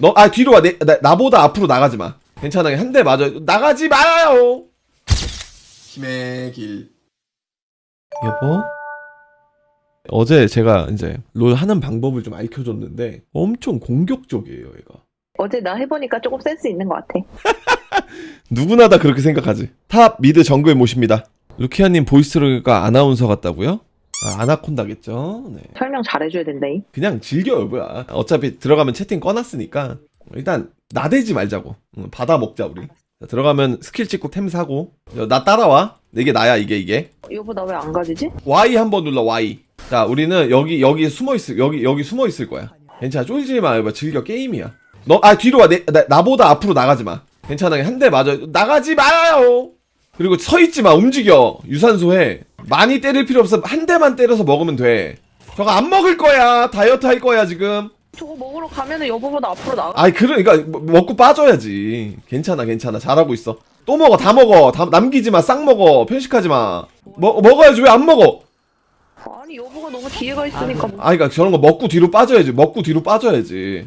너 아 뒤로 와. 내, 나, 나보다 앞으로 나가지 마. 괜찮아. 한 대 맞아. 나가지 말아요. 힘의 길. 여보? 어제 제가 이제 롤 하는 방법을 좀 알려줬는데 엄청 공격적이에요, 얘가. 어제 나 해보니까 조금 센스 있는 것 같아. 누구나 다 그렇게 생각하지. top mid 정글 모십니다. 루키아님 voice가 아나운서 같다고요? 아, 아나콘다겠죠. 네. 설명 잘해줘야 된다잉. 그냥 즐겨요, 뭐야. 어차피 들어가면 채팅 꺼놨으니까 일단 나대지 말자고. 응, 받아 먹자 우리. 자, 들어가면 스킬 찍고 템 사고. 야, 나 따라와. 이게 나야 이게 이게. 여보 나 왜 안 가지지? Y 한번 눌러 Y. 자, 우리는 여기 여기 숨어 있을 여기 여기 숨어 있을 거야. 괜찮아. 쫄지 마. 봐 즐겨 게임이야. 너 아 뒤로 와. 내, 나, 나보다 앞으로 나가지 마. 괜찮아. 한 대 맞아. 나가지 말아요. 그리고 서 있지 마. 움직여. 유산소 해. 많이 때릴 필요 없어. 한 대만 때려서 먹으면 돼. 저거 안 먹을 거야. 다이어트 할 거야, 지금. 저거 먹으러 가면은 여보보다 앞으로 나가. 아이, 그러니까 먹- 먹고 빠져야지. 괜찮아, 괜찮아. 잘하고 있어. 또 먹어. 다 먹어. 다 남기지 마. 싹 먹어. 편식하지 마. 먹 먹어야지. 왜 안 먹어? 아니 여보가 너무 뒤에 가 있으니까. 뭐. 아, 그러니까 저런 거 먹고 뒤로 빠져야지. 먹고 뒤로 빠져야지.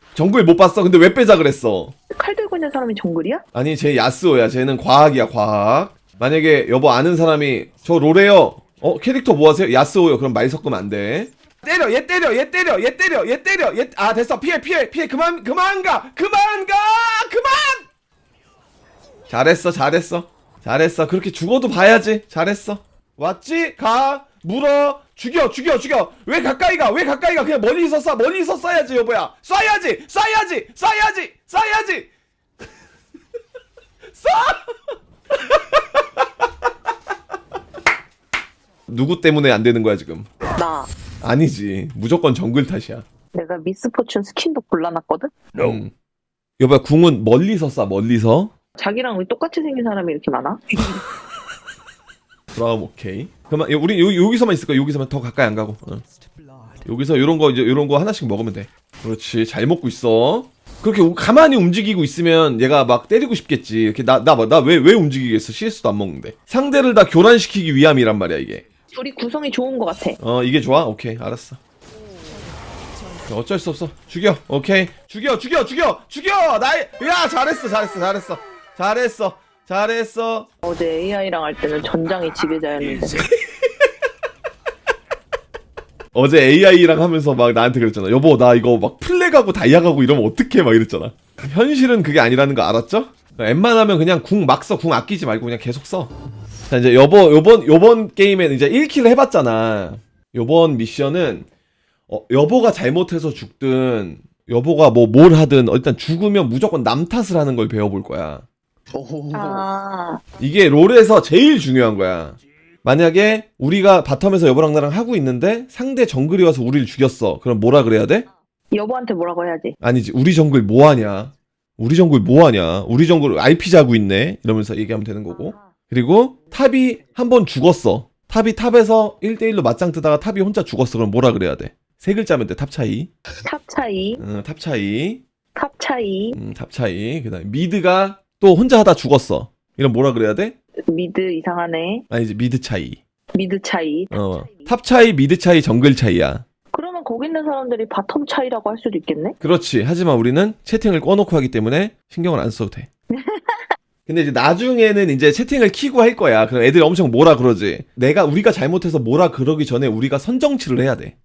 정글 못 봤어. 근데 왜 빼자 그랬어? 칼 들고 있는 사람이 정글이야? 아니, 쟤 야스오야. 쟤는 과학이야, 과학. 만약에 여보 아는 사람이 저 롤해요. 어, 캐릭터 뭐 하세요? 야스오요. 그럼 말 섞으면 안 돼. 때려, 얘 때려, 얘 때려, 얘 때려, 얘 때려, 얘, 아, 됐어. 피해, 피해, 피해. 그만, 그만 가! 그만 가! 그만! 잘했어, 잘했어. 잘했어. 그렇게 죽어도 봐야지. 잘했어. 왔지? 가. 물어. 죽여, 죽여, 죽여. 왜 가까이 가? 왜 가까이 가? 그냥 멀리서 쏴. 멀리서 쏴야지, 여보야. 쏴야지! 쏴야지! 쏴야지! 쏴야지! 누구 때문에 안 되는 거야, 지금? 나. 아니지. 무조건 정글 탓이야. 내가 미스포춘 스킨도 골라놨거든? 음. 여보야, 궁은 멀리서 쏴, 멀리서. 자기랑 우리 똑같이 생긴 사람이 이렇게 많아? 그럼 오케이. 여- 우리 요, 여기서만 있을 거야. 여기서만 더 가까이 안 가고. 어. 여기서 요런 거 이제 요런 거 하나씩 먹으면 돼. 그렇지. 잘 먹고 있어. 그렇게 우- 가만히 움직이고 있으면 얘가 막 때리고 싶겠지. 이렇게 나 나 나 왜 왜 움직이겠어? CS도 안 먹는데. 상대를 다 교란시키기 위함이란 말이야, 이게. 둘이 구성이 좋은 것 같아. 어, 이게 좋아? 오케이. 알았어. 어쩔 수 없어. 죽여. 오케이. 죽여. 죽여. 죽여. 죽여. 나이 야, 잘했어. 잘했어. 잘했어. 잘했어. 잘했어. 어제 AI랑 할 때는 전장이 지배자였는데. 어제 AI랑 하면서 막 나한테 그랬잖아. 여보, 나 이거 막 플래가고 다이아 가고 이러면 어떡해? 막 이랬잖아. 현실은 그게 아니라는 거 알았죠? 웬만하면 그냥 궁 막 써. 궁 아끼지 말고 그냥 계속 써. 자, 이제 여보, 요번, 요번 게임에는 이제 1킬 해봤잖아. 요번 미션은, 어, 여보가 잘못해서 죽든, 여보가 뭐 뭘 하든, 일단 죽으면 무조건 남 탓을 하는 걸 배워볼 거야. 아, 이게 롤에서 제일 중요한 거야. 만약에 우리가 bottom에서 여보랑 나랑 하고 있는데 상대 정글이 와서 우리를 죽였어. 그럼 뭐라 그래야 돼? 여보한테 뭐라고 해야지. 아니지. 우리 정글 뭐 하냐? 우리 정글 뭐 하냐? 우리 정글 디비 자고 있네. 이러면서 얘기하면 되는 거고. 그리고 top이 한 번 죽었어. top이 top에서 1대1로 맞짱 뜨다가 top이 혼자 죽었어. 그럼 뭐라 그래야 돼? 세 글자면 돼. top 차이. top 차이, 응, top 차이. top 차이, 음, top 차이. 그다음에 mid가 또 혼자 하다 죽었어. 이럼 뭐라 그래야 돼? mid 이상하네. 아니지. mid 차이. mid 차이. 어. top 차이, mid 차이, 정글 차이야. 그러면 거기 있는 사람들이 bottom 차이라고 할 수도 있겠네? 그렇지. 하지만 우리는 채팅을 꺼놓고 하기 때문에 신경을 안 써도 돼. 근데 이제 나중에는 이제 채팅을 키고 할 거야. 그럼 애들이 엄청 뭐라 그러지. 내가 우리가 잘못해서 뭐라 그러기 전에 우리가 선정치를 해야 돼.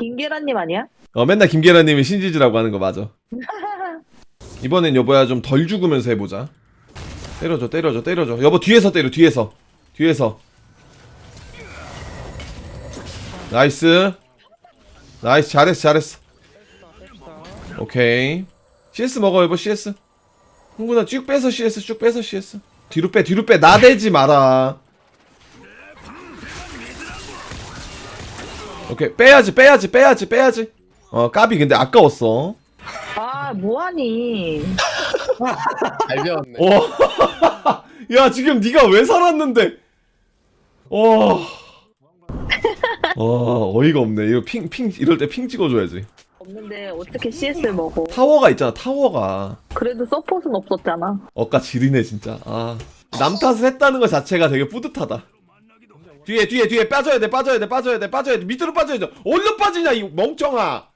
김계란님 아니야? 어, 맨날 김계란님이 신지지라고 하는 거 맞아. 이번엔 여보야 좀 덜 죽으면서 해보자. 때려줘, 때려줘, 때려줘. 여보 뒤에서 때려, 뒤에서, 뒤에서. nice. nice, 잘했어, 잘했어. 오케이. CS 먹어, 여보, CS. 흥분아, 쭉 빼서 CS, 쭉 빼서 CS. 뒤로 빼, 뒤로 빼. 나대지 마라. 오케이, 빼야지, 빼야지, 빼야지, 빼야지. 어, 까비 근데 아까웠어. 아, 뭐하니? 잘 배웠네. 와, 야 지금 네가 왜 살았는데? 와, 와 어이가 없네. 이거 핑 핑 이럴 때 핑 찍어줘야지. 없는데 어떻게 CS를 먹어? 타워가 있잖아. 타워가 그래도 서폿은 없었잖아. 어까 지리네 진짜. 아, 남 탓을 했다는 것 자체가 되게 뿌듯하다. 뒤에 뒤에 뒤에 빠져야 돼 빠져야 돼 빠져야 돼 빠져야 돼 밑으로 빠져야 돼. 얼른 빠지냐 이 멍청아.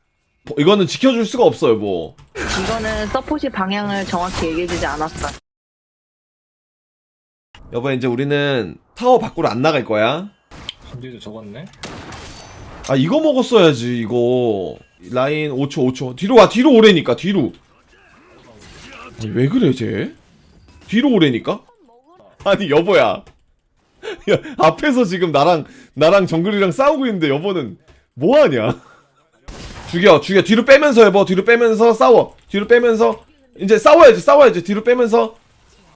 뭐, 이거는 지켜줄 수가 없어요 뭐. 이거는 서폿이 방향을 정확히 얘기해주지 않았어. 여보 이제 우리는 타워 밖으로 안 나갈 거야. 근데도 적었네. 아 이거 먹었어야지 이거 라인 5초 5초 뒤로 와 뒤로 오래니까 뒤로 아니, 왜 그래 쟤 뒤로 오래니까 아니 여보야 야 앞에서 지금 나랑 나랑 정글이랑 싸우고 있는데 여보는 뭐하냐 죽여 죽여 뒤로 빼면서 여보 뒤로 빼면서 싸워 뒤로 빼면서 이제 싸워야지 싸워야지 뒤로 빼면서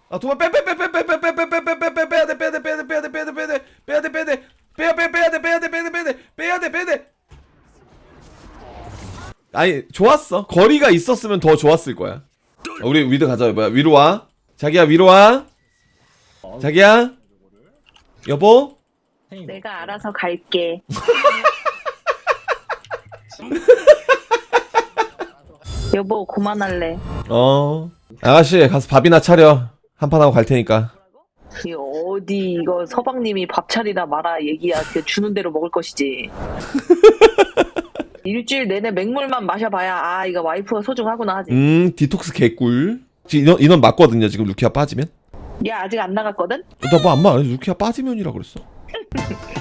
아 도망 빼빼빼빼빼빼빼빼빼빼빼 빼야 돼 빼야 돼 빼야 돼 빼야 돼 빼야 돼 빼야 돼 빼야 돼 빼야 돼 빼야 빼 빼야 돼 빼야 돼 빼야 돼 빼야 돼 빼야 돼 빼야 돼 아니 좋았어 거리가 있었으면 더 좋았을 거야 어, 우리 위로 가자 뭐야 위로 와 자기야 위로 와 자기야 여보 내가 알아서 갈게. 여보 그만할래. 어 아가씨 가서 밥이나 차려 한판 하고 갈 테니까 이 어디 이거 서방님이 밥 차리다 마라 얘기야. 그 주는 대로 먹을 것이지. 일주일 내내 맹물만 마셔봐야 아 이거 와이프가 소중하구나 하지. 음 디톡스 개꿀 지금 인원, 인원 맞거든요 지금 루키아 빠지면 얘 아직 안 나갔거든? 나 뭐 안 말. 루키아 빠지면이라 그랬어.